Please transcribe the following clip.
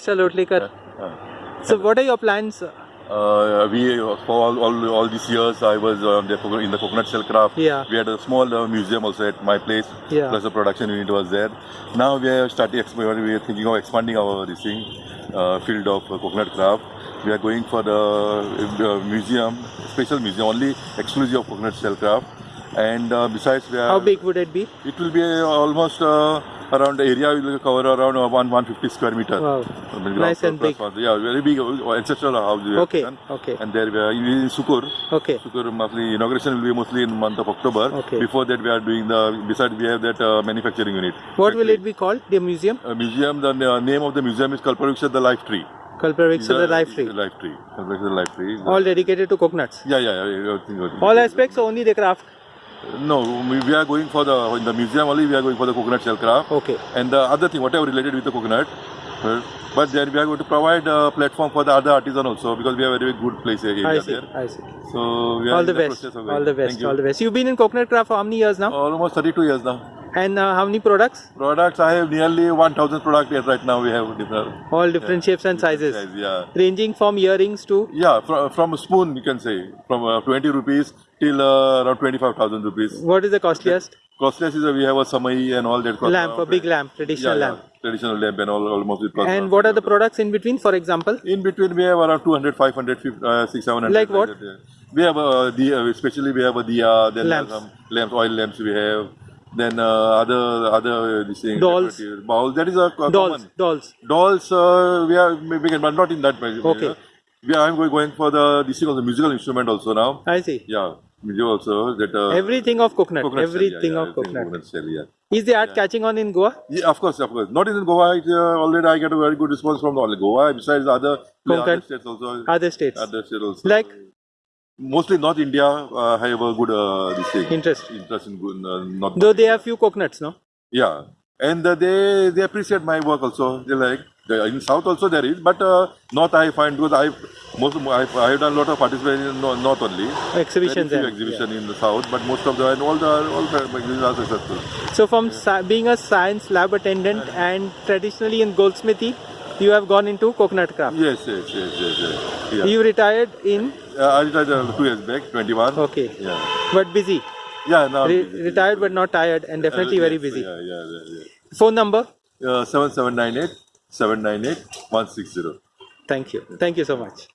Mr. Lotlikar. Uh, So, what are your plans? uh, we for all, all, all these years I was um, in the coconut shell craft. Yeah. We had a small uh, museum also at my place. Yeah. Plus the production unit was there. Now we are starting. We are thinking of expanding our this thing, uh, field of uh, coconut craft. We are going for the uh, museum, special museum only exclusive of coconut shell craft. And uh, besides, we are. How big would it be? It will be uh, almost uh, around the area will cover around uh, one 150 square meter. Wow. I mean, Nice and big. one. Yeah, very big uh, ancestral house. Okay, done. okay. And there we are in Sukur. Okay. Sukur mostly inauguration will be mostly in the month of October. Okay. Before that, we are doing the. Besides, we have that uh, manufacturing unit. What will it be called? The museum? A museum. The uh, name of the museum is Kalpavriksha the Life Tree. Kalpavriksha the life tree. life tree. Kalpavriksha the life tree. All dedicated to coconuts. Yeah, yeah, yeah. All aspects, only the craft. No, we, we are going for the in the museum only. We are going for the coconut shell craft. Okay. And the other thing, whatever related with the coconut. But then we are going to provide a platform for the other artisan also because we have a very good place area I see. there. I see. So we are All the the best. process of All the best. All the best. You've been in coconut craft for how many years now? Almost 32 years now. And uh, how many products? Products, I have nearly 1000 products here right now. We have different All different shapes and different sizes. size, yeah. Ranging from earrings to. Yeah, from, from a spoon you can say, from uh, 20 rupees till uh, around 25,000 rupees. What is the costliest? Costless is uh, we have a samai and all that. cost Lamp, a big lamp, traditional yeah, lamp. Yeah, traditional lamp and all almost it And what are the products in between, for example? In between, we have around 200, 500, 50, uh, 6, 700. Like what? yeah. We have a diya, especially we have a diya, then Lamps. some lamps, oil lamps we have. Then uh, other other uh, this thing, Dolls. Balls. That is a, a Dolls. common. Dolls. Dolls, uh, we are we can, but not in that way. Okay. We are I'm going, going for the this thing also musical instrument also now. I see. Yeah, music also that. Uh, Everything of coconut. coconut Everything yeah, yeah, of everything coconut. shell, yeah. Is the art catching on in Goa? Yeah, of course, of course. Not in Goa. It, uh, already I get a very good response from all Goa. Besides other, other Konkan. states also. Other states? Other states also. Like? Mostly North India uh, have a good uh, this thing. Interest. Interest in good, uh, North. Though they have few coconuts, no? Yeah, and uh, they they appreciate my work also. They like the, in South also there is, but uh, North I find because I most of, I I have done a lot of participation in North, North only. Exhibitions Very few there. exhibition in the South, but most of the and all the all the exhibitions are successful. So from sci- being a science lab attendant and traditionally in goldsmithy, you have gone into coconut craft. Yes, yes, yes, yes. yes. Yeah. You retired in Uh, I retired uh, two years back, 21. okay, Yeah. but busy. Yeah, now. Re- retired but not tired and definitely very Yes, busy. Yeah, yeah, yeah. yeah. Phone number? Uh, 7798 798 160. Thank you. Thank you so much.